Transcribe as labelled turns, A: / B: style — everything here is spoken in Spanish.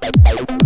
A: Bye.